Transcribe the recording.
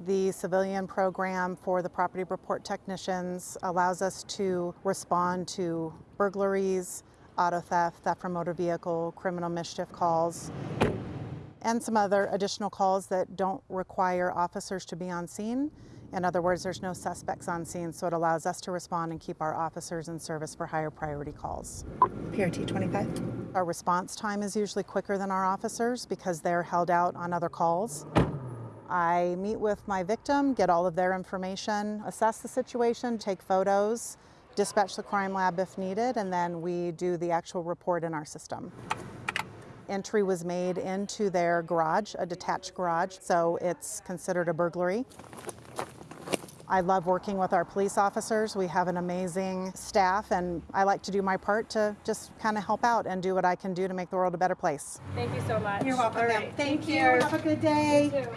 The civilian program for the property report technicians allows us to respond to burglaries, auto theft, theft from motor vehicle, criminal mischief calls, and some other additional calls that don't require officers to be on scene. In other words, there's no suspects on scene, so it allows us to respond and keep our officers in service for higher priority calls. PRT 25. Our response time is usually quicker than our officers because they're held out on other calls. I meet with my victim, get all of their information, assess the situation, take photos, dispatch the crime lab if needed, and then we do the actual report in our system. Entry was made into their garage, a detached garage, so it's considered a burglary. I love working with our police officers. We have an amazing staff, and I like to do my part to just kind of help out and do what I can do to make the world a better place. Thank you so much. You're welcome. All ma'am. right. Thank, you. you. Have a good day. You too.